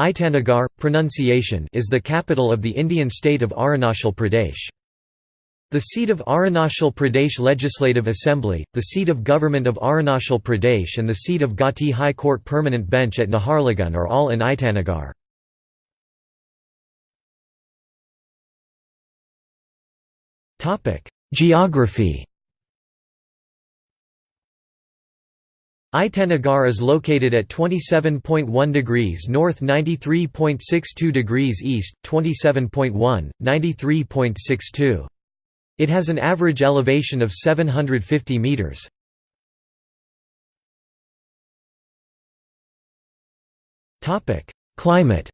Itanagar, pronunciation is the capital of the Indian state of Arunachal Pradesh. The seat of Arunachal Pradesh Legislative Assembly, the seat of government of Arunachal Pradesh and the seat of Gauhati High Court Permanent Bench at Naharlagun are all in Itanagar. Geography Itanagar is located at 27.1 degrees north 93.62 degrees east, 27.1, 93.62. It has an average elevation of 750 metres. Climate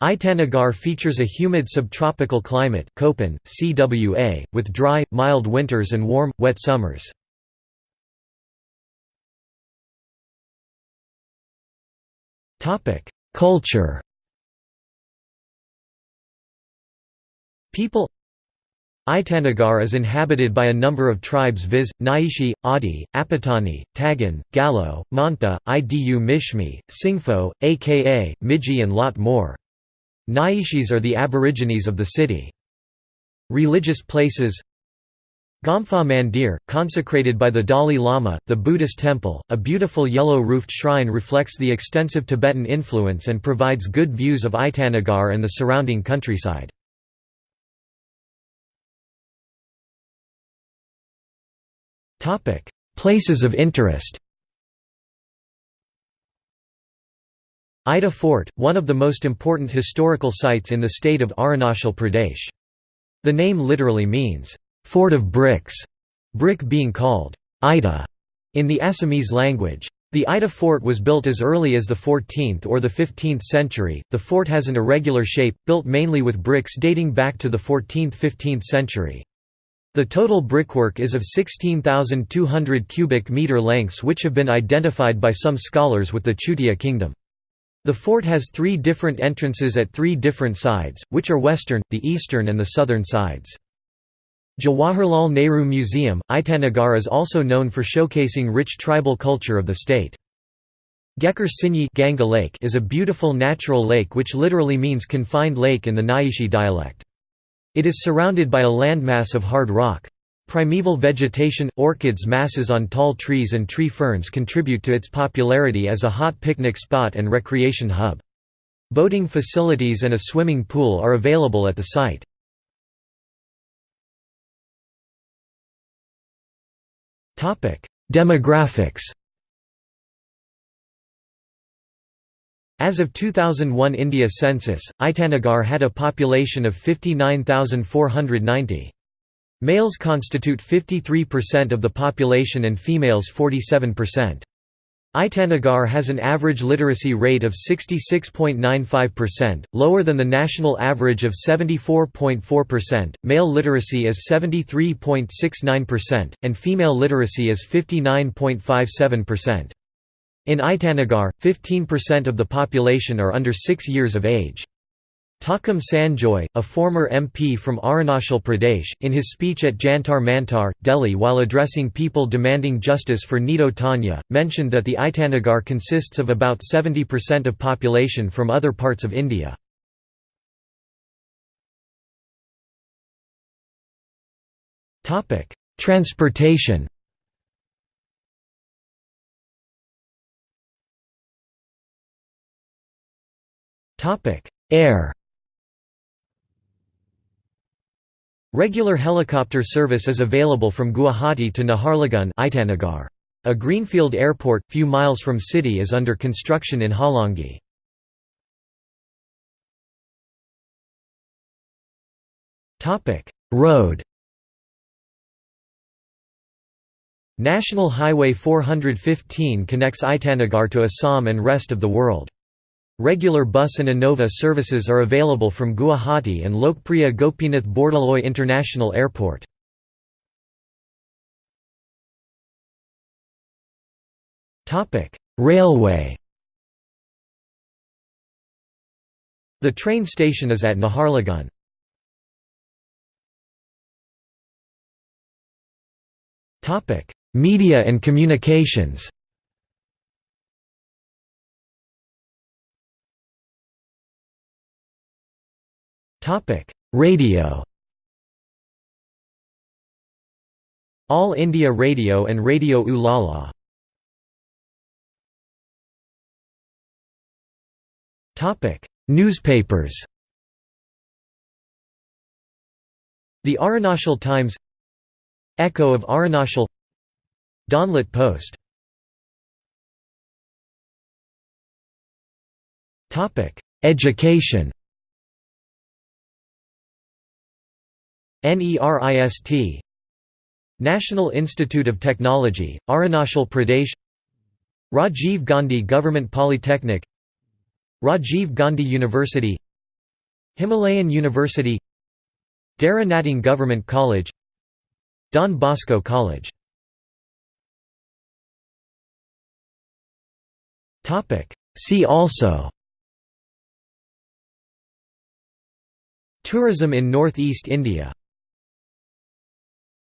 Itanagar features a humid subtropical climate Köppen, CWA, with dry, mild winters and warm, wet summers. Culture People Itanagar is inhabited by a number of tribes viz., Nyishi, Adi, Apatani, Tagin, Galo, Monpa, Idu Mishmi, Singpho, aka, Miji and lot more. Nyishis are the aborigines of the city. Religious places Gompha Mandir, consecrated by the Dalai Lama, the Buddhist temple, a beautiful yellow-roofed shrine reflects the extensive Tibetan influence and provides good views of Itanagar and the surrounding countryside. Places of interest Ita Fort, one of the most important historical sites in the state of Arunachal Pradesh. The name literally means, "'Fort of Bricks'", brick being called, "'Ita' in the Assamese language. The Ita fort was built as early as the 14th or the 15th century. The fort has an irregular shape, built mainly with bricks dating back to the 14th–15th century. The total brickwork is of 16,200 cubic meter lengths which have been identified by some scholars with the Chutia kingdom. The fort has three different entrances at three different sides, which are western, the eastern and the southern sides. Jawaharlal Nehru Museum, Itanagar is also known for showcasing rich tribal culture of the state. Gekar Sinyi Ganga lake is a beautiful natural lake which literally means confined lake in the Nyishi dialect. It is surrounded by a landmass of hard rock. Primeval vegetation, orchids masses on tall trees and tree ferns contribute to its popularity as a hot picnic spot and recreation hub. Boating facilities and a swimming pool are available at the site. Demographics As of 2001 India census, Itanagar had a population of 59,490. Males constitute 53% of the population and females 47%. Itanagar has an average literacy rate of 66.95%, lower than the national average of 74.4%. Male literacy is 73.69%, and female literacy is 59.57%. In Itanagar, 15% of the population are under 6 years of age. Takam Sanjoy, a former MP from Arunachal Pradesh, in his speech at Jantar Mantar, Delhi while addressing people demanding justice for Nido Tania, mentioned that the Itanagar consists of about 70% of population from other parts of India. Transportation Air Regular helicopter service is available from Guwahati to Naharlagun Itanagar. A greenfield airport, few miles from city is under construction in Hollongi. Road National Highway 415 connects Itanagar to Assam and rest of the world. Regular bus and Innova services are available from Guwahati and Lokpriya Gopinath Bordoloi International Airport. Railway The train station is at Naharlagun. Media and communications Radio. All India Radio and Radio Ulala. Newspapers. The Arunachal Times. Echo of Arunachal. Dawnlit Post. Education NERIST National Institute of Technology, Arunachal Pradesh Rajiv Gandhi Government Polytechnic Rajiv Gandhi University Himalayan University Dera Natung Government College Don Bosco College. See also Tourism in North East India